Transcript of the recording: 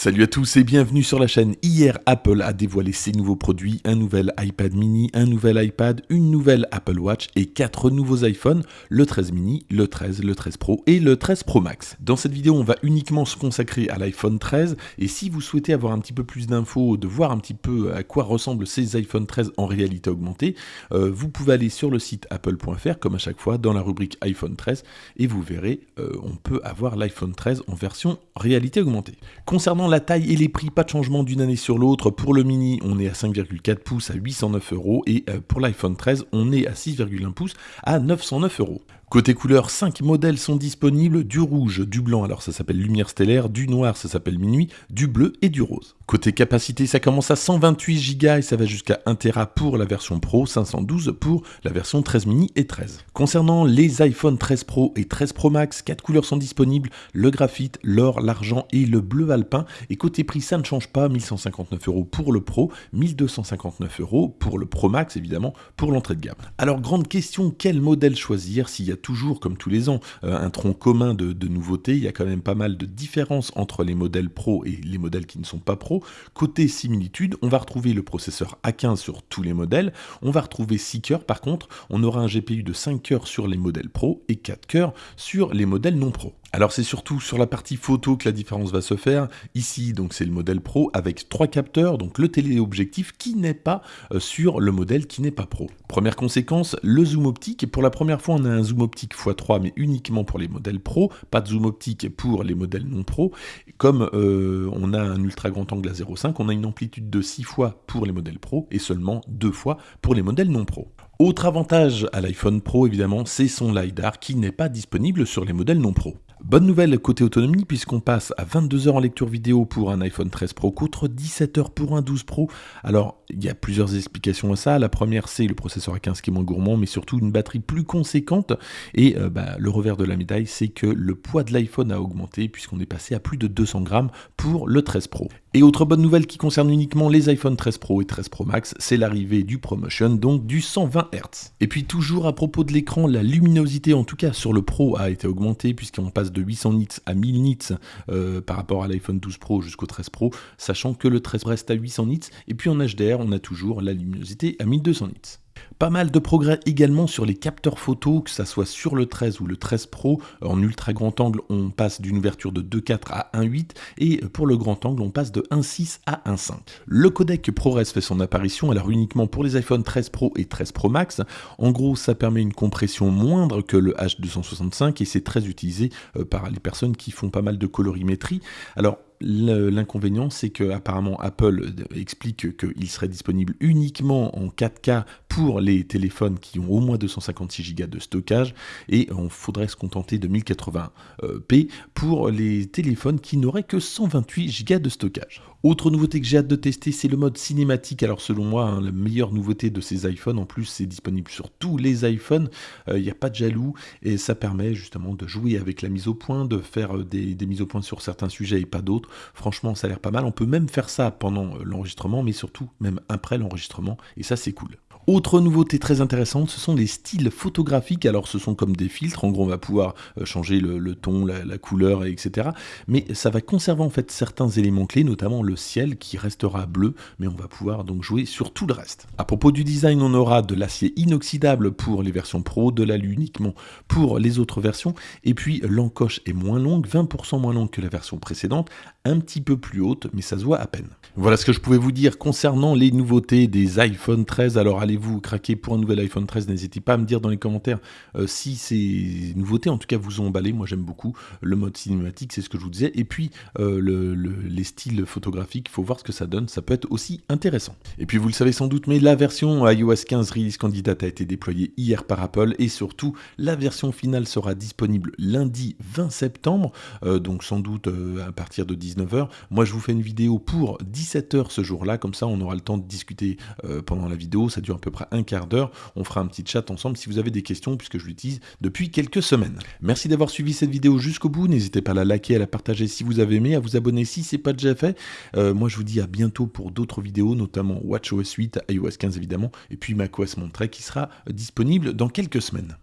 Salut à tous et bienvenue sur la chaîne. Hier, Apple a dévoilé ses nouveaux produits, un nouvel iPad mini, un nouvel iPad, une nouvelle Apple Watch et quatre nouveaux iPhones, le 13 mini, le 13, le 13 Pro et le 13 Pro Max. Dans cette vidéo, on va uniquement se consacrer à l'iPhone 13 et si vous souhaitez avoir un petit peu plus d'infos, de voir un petit peu à quoi ressemblent ces iPhone 13 en réalité augmentée, euh, vous pouvez aller sur le site apple.fr comme à chaque fois dans la rubrique iPhone 13 et vous verrez, euh, on peut avoir l'iPhone 13 en version réalité augmentée. Concernant la taille et les prix, pas de changement d'une année sur l'autre. Pour le mini, on est à 5,4 pouces à 809 euros et euh, pour l'iPhone 13, on est à 6,1 pouces à 909 euros. Côté couleur, 5 modèles sont disponibles, du rouge, du blanc, alors ça s'appelle lumière stellaire, du noir, ça s'appelle minuit, du bleu et du rose. Côté capacité, ça commence à 128 Go et ça va jusqu'à 1 Tera pour la version Pro, 512 pour la version 13 mini et 13. Concernant les iPhone 13 Pro et 13 Pro Max, 4 couleurs sont disponibles, le graphite, l'or, l'argent et le bleu alpin. Et côté prix, ça ne change pas, 1159 euros pour le Pro, 1259 euros pour le Pro Max évidemment, pour l'entrée de gamme. Alors grande question, quel modèle choisir s'il y a toujours, comme tous les ans, euh, un tronc commun de, nouveautés. Il y a quand même pas mal de différences entre les modèles Pro et les modèles qui ne sont pas Pro. Côté similitude, on va retrouver le processeur A15 sur tous les modèles. On va retrouver 6 cœurs. Par contre, on aura un GPU de 5 cœurs sur les modèles Pro et 4 cœurs sur les modèles non Pro. Alors c'est surtout sur la partie photo que la différence va se faire. Ici, donc c'est le modèle Pro avec trois capteurs, donc le téléobjectif qui n'est pas euh, sur le modèle qui n'est pas Pro. Première conséquence, le zoom optique. Pour la première fois, on a un zoom optique x3, mais uniquement pour les modèles Pro. Pas de zoom optique pour les modèles non Pro. Comme euh, on a un ultra grand angle à 0,5, on a une amplitude de 6 fois pour les modèles Pro et seulement 2 fois pour les modèles non Pro. Autre avantage à l'iPhone Pro, évidemment, c'est son LiDAR qui n'est pas disponible sur les modèles non Pro. Bonne nouvelle côté autonomie puisqu'on passe à 22 heures en lecture vidéo pour un iPhone 13 Pro contre 17 heures pour un 12 Pro. Alors il y a plusieurs explications à ça. La première c'est le processeur A15 qui est moins gourmand mais surtout une batterie plus conséquente. Et euh, bah, le revers de la médaille c'est que le poids de l'iPhone a augmenté puisqu'on est passé à plus de 200 grammes pour le 13 Pro. Et autre bonne nouvelle qui concerne uniquement les iPhone 13 Pro et 13 Pro Max, c'est l'arrivée du ProMotion, donc du 120 Hz. Et puis toujours à propos de l'écran, la luminosité en tout cas sur le Pro a été augmentée puisqu'on passe de 800 nits à 1000 nits euh, par rapport à l'iPhone 12 Pro jusqu'au 13 Pro, sachant que le 13 reste à 800 nits. Et puis en HDR, on a toujours la luminosité à 1200 nits. Pas mal de progrès également sur les capteurs photo, que ça soit sur le 13 ou le 13 Pro. En ultra grand angle, on passe d'une ouverture de 2.4 à 1.8 et pour le grand angle, on passe de 1.6 à 1.5. Le codec ProRes fait son apparition, alors uniquement pour les iPhone 13 Pro et 13 Pro Max. En gros, ça permet une compression moindre que le H265 et c'est très utilisé euh, par les personnes qui font pas mal de colorimétrie. Alors, L'inconvénient, c'est que apparemment Apple explique qu'il serait disponible uniquement en 4K pour les téléphones qui ont au moins 256 Go de stockage et on faudrait se contenter de 1080p pour les téléphones qui n'auraient que 128 Go de stockage. Autre nouveauté que j'ai hâte de tester, c'est le mode cinématique. Alors selon moi, hein, la meilleure nouveauté de ces iPhones, en plus c'est disponible sur tous les iPhones, il euh, n'y a pas de jaloux et ça permet justement de jouer avec la mise au point, de faire euh, des, des mises au point sur certains sujets et pas d'autres. Franchement, ça a l'air pas mal. On peut même faire ça pendant euh, l'enregistrement, mais surtout même après l'enregistrement et ça c'est cool. Autre nouveauté très intéressante, ce sont les styles photographiques. Alors ce sont comme des filtres, en gros on va pouvoir euh, changer le, ton, la, couleur, etc. Mais ça va conserver en fait certains éléments clés, notamment le ciel qui restera bleu, mais on va pouvoir donc jouer sur tout le reste. À propos du design, on aura de l'acier inoxydable pour les versions Pro, de l'alu uniquement pour les autres versions, et puis l'encoche est moins longue, 20% moins longue que la version précédente, un petit peu plus haute, mais ça se voit à peine. Voilà ce que je pouvais vous dire concernant les nouveautés des iPhone 13. Alors allez vous craquez pour un nouvel iPhone 13, n'hésitez pas à me dire dans les commentaires euh, si ces nouveautés en tout cas vous ont emballé. Moi j'aime beaucoup le mode cinématique, c'est ce que je vous disais. Et puis euh, les styles photographiques, il faut voir ce que ça donne, ça peut être aussi intéressant. Et puis vous le savez sans doute, mais la version iOS 15 Release Candidate a été déployée hier par Apple et surtout la version finale sera disponible lundi 20 septembre, euh, donc sans doute à partir de 19h. Moi je vous fais une vidéo pour 17h ce jour-là, comme ça on aura le temps de discuter pendant la vidéo, ça dure à peu près un quart d'heure. On fera un petit chat ensemble si vous avez des questions, puisque je l'utilise depuis quelques semaines. Merci d'avoir suivi cette vidéo jusqu'au bout. N'hésitez pas à la liker, à la partager si vous avez aimé, à vous abonner si ce n'est pas déjà fait. Euh, moi, je vous dis à bientôt pour d'autres vidéos, notamment WatchOS 8, iOS 15 évidemment, et puis macOS Monterey qui sera disponible dans quelques semaines.